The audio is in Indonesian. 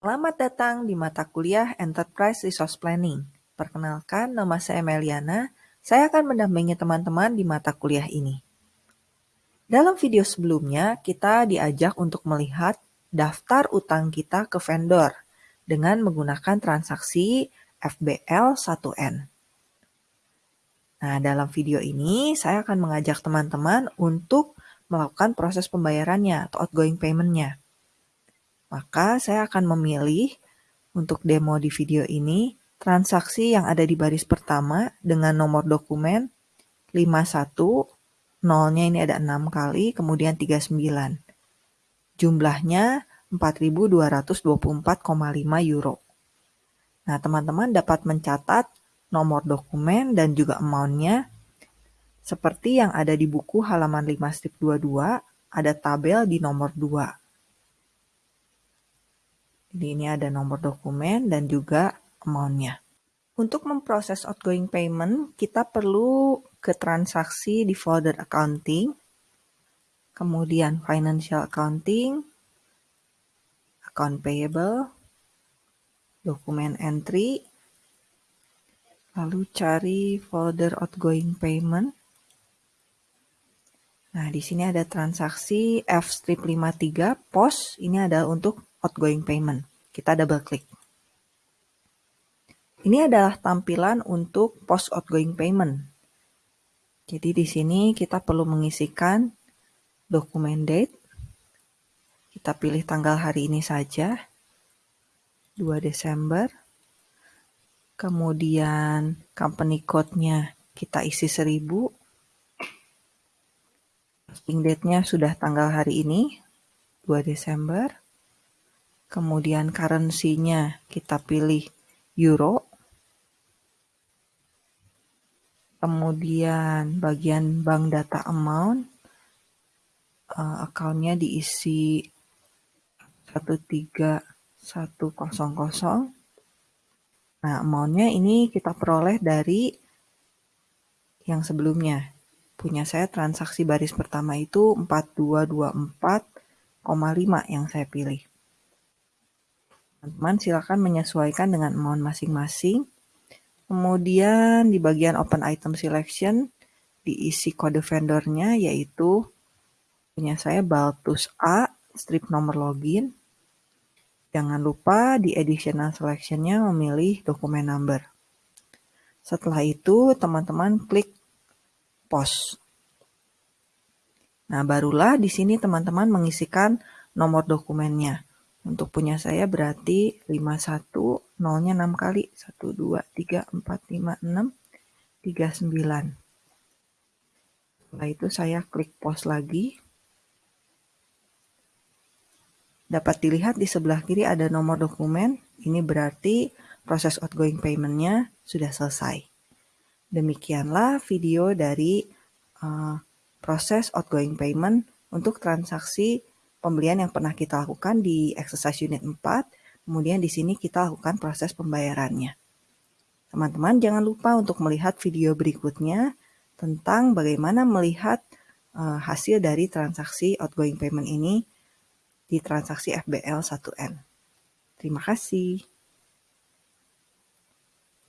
Selamat datang di mata kuliah Enterprise Resource Planning. Perkenalkan, nama saya Meliana. Saya akan mendampingi teman-teman di mata kuliah ini. Dalam video sebelumnya, kita diajak untuk melihat daftar utang kita ke vendor dengan menggunakan transaksi FBL 1N. Nah, dalam video ini saya akan mengajak teman-teman untuk melakukan proses pembayarannya atau outgoing payment-nya. Maka saya akan memilih untuk demo di video ini transaksi yang ada di baris pertama dengan nomor dokumen 51, nolnya ini ada 6 kali, kemudian 39. Jumlahnya 4.224,5 euro. Nah, teman-teman dapat mencatat nomor dokumen dan juga amount-nya seperti yang ada di buku halaman 5 strip 22, ada tabel di nomor 2. Jadi ini ada nomor dokumen dan juga amount-nya. Untuk memproses outgoing payment, kita perlu ke transaksi di folder accounting, kemudian financial accounting, account payable, dokumen entry, lalu cari folder outgoing payment. Nah, di sini ada transaksi F-53 POS, ini adalah untuk outgoing payment. Kita double klik. Ini adalah tampilan untuk post outgoing payment. Jadi di sini kita perlu mengisikan dokumen date. Kita pilih tanggal hari ini saja. 2 Desember. Kemudian company code-nya kita isi 1000. Posting date-nya sudah tanggal hari ini, 2 Desember. Kemudian currency-nya kita pilih euro. Kemudian bagian bank data amount, uh, akunnya diisi 13100 Nah, amount-nya ini kita peroleh dari yang sebelumnya. Punya saya transaksi baris pertama itu 4224,5 yang saya pilih. Teman-teman silakan menyesuaikan dengan amount masing-masing. Kemudian di bagian open item selection diisi kode vendornya yaitu punya saya Baltus A strip nomor login Jangan lupa di additional selection-nya memilih dokumen number. Setelah itu, teman-teman klik post. Nah, barulah di sini teman-teman mengisikan nomor dokumennya. Untuk punya saya berarti 51, nolnya 6 kali. 1, 2, 3, 4, 5, 6, 39. Setelah itu saya klik post lagi. Dapat dilihat di sebelah kiri ada nomor dokumen, ini berarti proses outgoing payment-nya sudah selesai. Demikianlah video dari uh, proses outgoing payment untuk transaksi pembelian yang pernah kita lakukan di exercise unit 4, kemudian di sini kita lakukan proses pembayarannya. Teman-teman jangan lupa untuk melihat video berikutnya tentang bagaimana melihat uh, hasil dari transaksi outgoing payment ini di transaksi FBL 1N. Terima kasih.